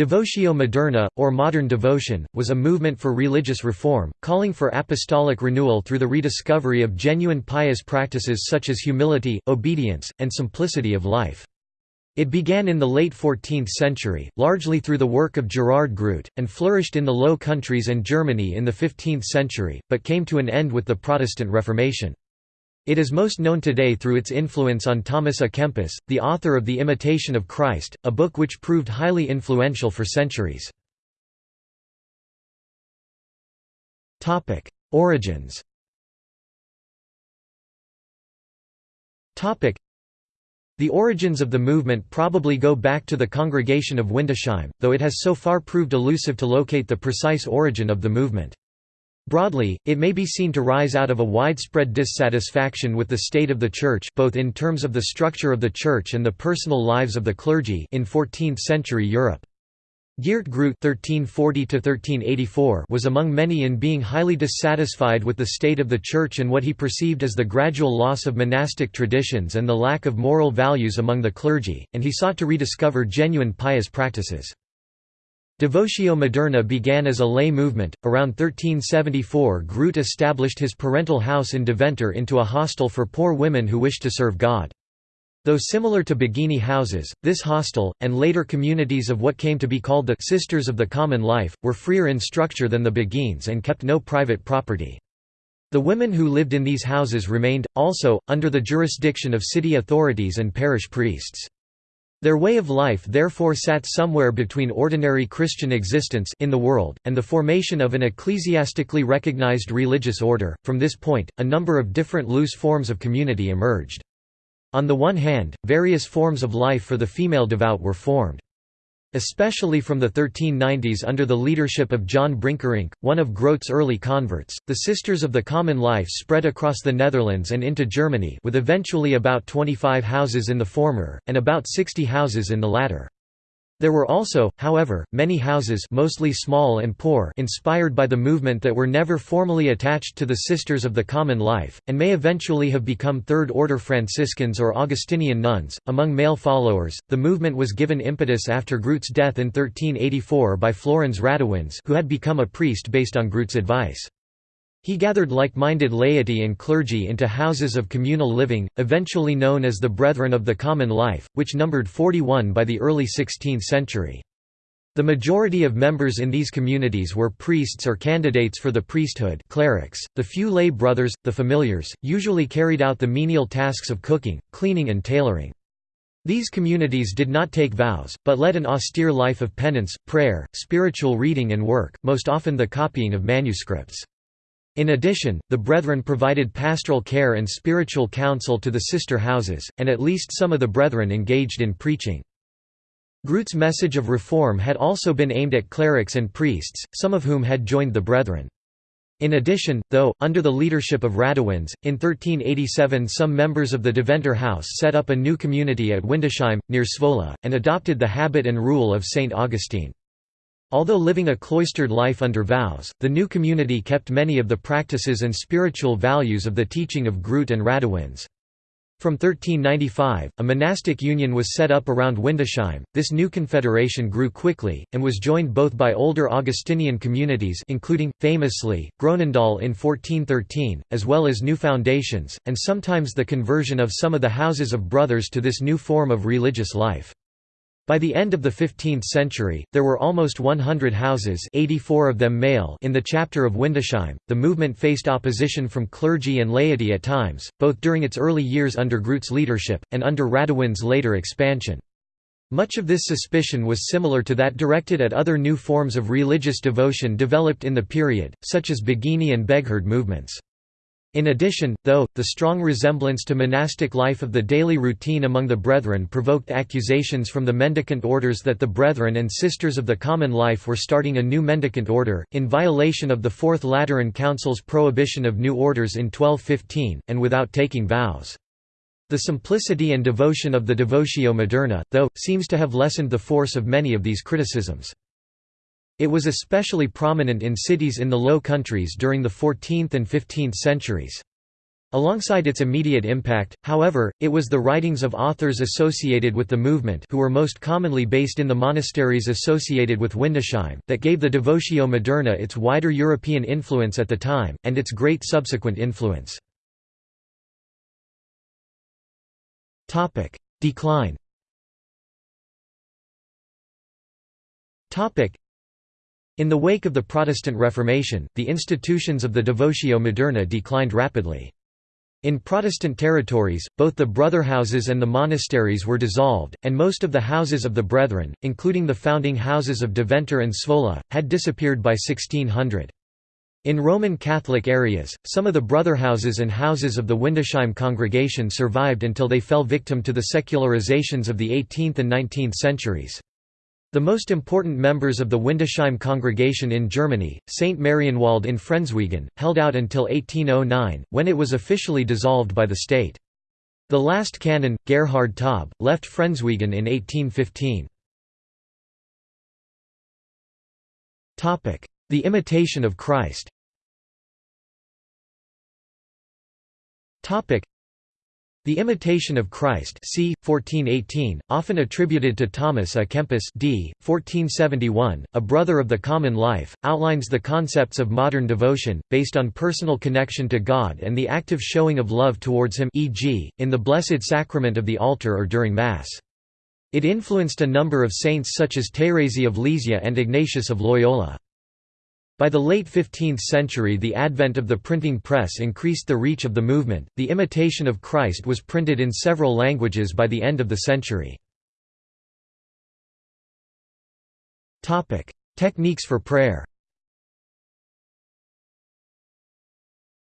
Devotio moderna, or modern devotion, was a movement for religious reform, calling for apostolic renewal through the rediscovery of genuine pious practices such as humility, obedience, and simplicity of life. It began in the late 14th century, largely through the work of Gerard Groot, and flourished in the Low Countries and Germany in the 15th century, but came to an end with the Protestant Reformation. It is most known today through its influence on Thomas à Kempis, the author of The Imitation of Christ, a book which proved highly influential for centuries. Origins The origins of the movement probably go back to the Congregation of Windesheim, though it has so far proved elusive to locate the precise origin of the movement. Broadly, it may be seen to rise out of a widespread dissatisfaction with the state of the Church both in terms of the structure of the Church and the personal lives of the clergy in 14th-century Europe. Geert Groot (1340–1384) was among many in being highly dissatisfied with the state of the Church and what he perceived as the gradual loss of monastic traditions and the lack of moral values among the clergy, and he sought to rediscover genuine pious practices. Devotio moderna began as a lay movement. Around 1374, Groot established his parental house in Deventer into a hostel for poor women who wished to serve God. Though similar to Beguine houses, this hostel, and later communities of what came to be called the Sisters of the Common Life, were freer in structure than the Beguines and kept no private property. The women who lived in these houses remained, also, under the jurisdiction of city authorities and parish priests. Their way of life therefore sat somewhere between ordinary Christian existence in the world, and the formation of an ecclesiastically recognized religious order. From this point, a number of different loose forms of community emerged. On the one hand, various forms of life for the female devout were formed. Especially from the 1390s under the leadership of John Brinckerinck, one of Groot's early converts, the Sisters of the Common Life spread across the Netherlands and into Germany with eventually about 25 houses in the former, and about 60 houses in the latter. There were also, however, many houses mostly small and poor inspired by the movement that were never formally attached to the Sisters of the Common Life, and may eventually have become Third-order Franciscans or Augustinian nuns. Among male followers, the movement was given impetus after Groot's death in 1384 by Florens Radewyns who had become a priest based on Groot's advice. He gathered like-minded laity and clergy into houses of communal living, eventually known as the Brethren of the Common Life, which numbered 41 by the early 16th century. The majority of members in these communities were priests or candidates for the priesthood clerics. .The few lay brothers, the familiars, usually carried out the menial tasks of cooking, cleaning and tailoring. These communities did not take vows, but led an austere life of penance, prayer, spiritual reading and work, most often the copying of manuscripts. In addition, the Brethren provided pastoral care and spiritual counsel to the sister houses, and at least some of the Brethren engaged in preaching. Groot's message of reform had also been aimed at clerics and priests, some of whom had joined the Brethren. In addition, though, under the leadership of Radewyns, in 1387 some members of the Deventer House set up a new community at Windesheim, near Zwolle, and adopted the habit and rule of St. Augustine. Although living a cloistered life under vows, the new community kept many of the practices and spiritual values of the teaching of Groot and Radewyns. From 1395, a monastic union was set up around Windesheim. This new confederation grew quickly, and was joined both by older Augustinian communities including, famously, Groenendael in 1413, as well as new foundations, and sometimes the conversion of some of the houses of brothers to this new form of religious life. By the end of the 15th century, there were almost 100 houses 84 of them male in the chapter of Windesheim. The movement faced opposition from clergy and laity at times, both during its early years under Groot's leadership, and under Radewyns' later expansion. Much of this suspicion was similar to that directed at other new forms of religious devotion developed in the period, such as Beguine and Beghard movements. In addition, though, the strong resemblance to monastic life of the daily routine among the Brethren provoked accusations from the mendicant orders that the Brethren and Sisters of the Common Life were starting a new mendicant order, in violation of the Fourth Lateran Council's prohibition of new orders in 1215, and without taking vows. The simplicity and devotion of the Devotio Moderna, though, seems to have lessened the force of many of these criticisms. It was especially prominent in cities in the Low Countries during the 14th and 15th centuries. Alongside its immediate impact, however, it was the writings of authors associated with the movement who were most commonly based in the monasteries associated with Windesheim, that gave the Devotio Moderna its wider European influence at the time, and its great subsequent influence. Decline In the wake of the Protestant Reformation, the institutions of the Devotio Moderna declined rapidly. In Protestant territories, both the brotherhouses and the monasteries were dissolved, and most of the houses of the Brethren, including the founding houses of Deventer and Zwolle, had disappeared by 1600. In Roman Catholic areas, some of the brotherhouses and houses of the Windesheim congregation survived until they fell victim to the secularizations of the 18th and 19th centuries. The most important members of the Windesheim congregation in Germany, St. Marienwald in Frenswegen, held out until 1809, when it was officially dissolved by the state. The last canon, Gerhard Taub, left Frenswegen in 1815. The Imitation of Christ the Imitation of Christ c. 1418, often attributed to Thomas à Kempis d. 1471, a brother of the common life, outlines the concepts of modern devotion, based on personal connection to God and the active showing of love towards Him e.g., in the Blessed Sacrament of the altar or during Mass. It influenced a number of saints such as Thérèse of Lisieux and Ignatius of Loyola. By the late 15th century the advent of the printing press increased the reach of the movement. The Imitation of Christ was printed in several languages by the end of the century. Topic: Techniques for prayer.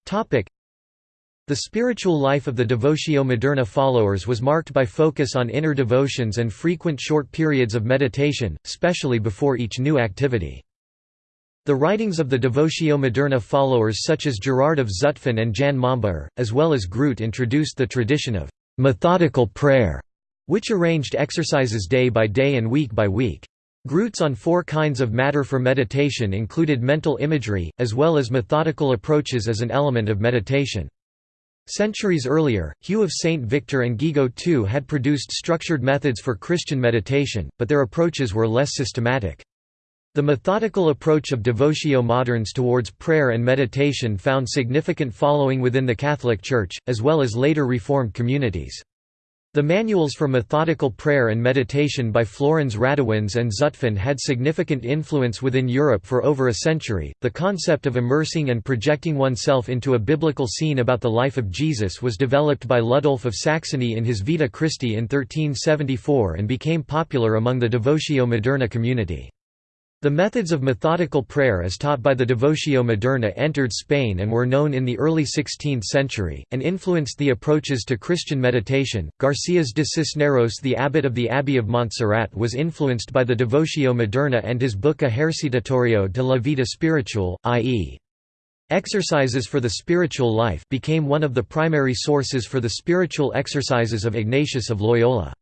Topic: The spiritual life of the Devotio Moderna followers was marked by focus on inner devotions and frequent short periods of meditation, especially before each new activity. The writings of the Devotio Moderna followers such as Gerard of Zutphen and Jan Mombaer, as well as Groot introduced the tradition of «methodical prayer», which arranged exercises day by day and week by week. Groot's on four kinds of matter for meditation included mental imagery, as well as methodical approaches as an element of meditation. Centuries earlier, Hugh of St. Victor and Guigo II had produced structured methods for Christian meditation, but their approaches were less systematic. The methodical approach of devotio moderns towards prayer and meditation found significant following within the Catholic Church, as well as later Reformed communities. The manuals for methodical prayer and meditation by Florens Radewyns and Zutphen had significant influence within Europe for over a century. The concept of immersing and projecting oneself into a biblical scene about the life of Jesus was developed by Ludolf of Saxony in his Vita Christi in 1374 and became popular among the Devotio Moderna community. The methods of methodical prayer as taught by the Devotio Moderna entered Spain and were known in the early 16th century, and influenced the approaches to Christian meditation. Garcias de Cisneros, the abbot of the Abbey of Montserrat, was influenced by the Devotio Moderna and his book Ejercitatorio de la Vida Spiritual, i.e. Exercises for the Spiritual Life became one of the primary sources for the spiritual exercises of Ignatius of Loyola.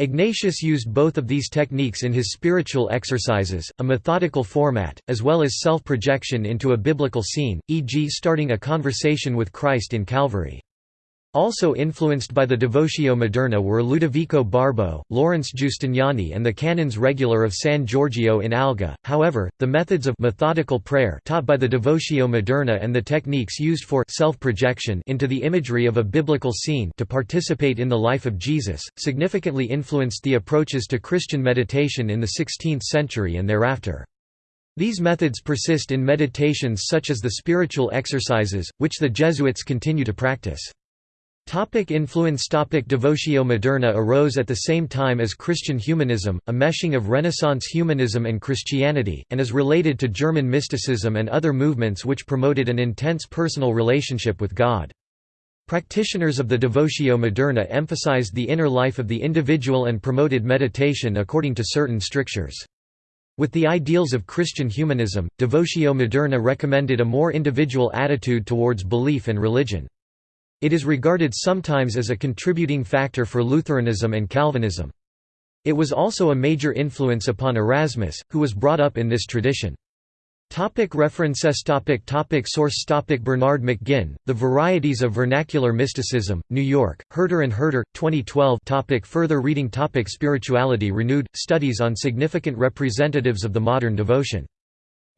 Ignatius used both of these techniques in his spiritual exercises, a methodical format, as well as self-projection into a biblical scene, e.g. starting a conversation with Christ in Calvary. Also influenced by the Devotio Moderna were Ludovico Barbo, Lawrence Giustiniani and the Canons Regular of San Giorgio in Alga. However, the methods of methodical prayer taught by the Devotio Moderna and the techniques used for self-projection into the imagery of a biblical scene to participate in the life of Jesus, significantly influenced the approaches to Christian meditation in the 16th century and thereafter. These methods persist in meditations such as the spiritual exercises, which the Jesuits continue to practice. Topic influence Topic Devotio Moderna arose at the same time as Christian humanism, a meshing of Renaissance humanism and Christianity, and is related to German mysticism and other movements which promoted an intense personal relationship with God. Practitioners of the Devotio Moderna emphasized the inner life of the individual and promoted meditation according to certain strictures. With the ideals of Christian humanism, Devotio Moderna recommended a more individual attitude towards belief and religion. It is regarded sometimes as a contributing factor for Lutheranism and Calvinism. It was also a major influence upon Erasmus, who was brought up in this tradition. Topic references topic topic Source topic Bernard McGinn, The Varieties of Vernacular Mysticism, New York, Herder and Herder, 2012 topic Further reading topic Spirituality Renewed, Studies on Significant Representatives of the Modern Devotion.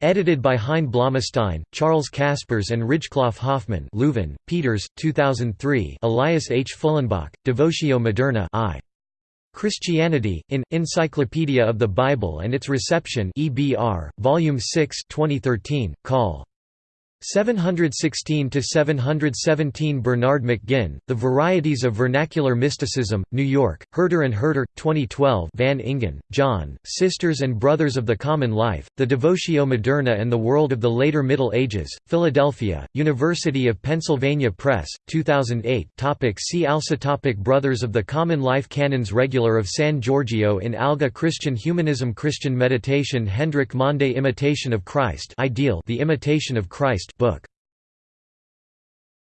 Edited by Hein Blommestijn, Charles Caspers and Ridgeclough Hoffman Leuven, Peeters, 2003 Elias H. Fullenbach, Devotio Moderna I. Christianity, in, Encyclopedia of the Bible and its Reception EBR, Volume 6 2013, Col. 716–717 Bernard McGinn, The Varieties of Vernacular Mysticism, New York, Herder and Herder, 2012 Van Engen, John, Sisters and Brothers of the Common Life, The Devotio Moderna and the World of the Later Middle Ages, Philadelphia, University of Pennsylvania Press, 2008 topic See also topic Brothers of the Common Life Canons Regular of San Giorgio in Alga Christian Humanism Christian Meditation Hendrik Mande Imitation of Christ Ideal The Imitation of Christ book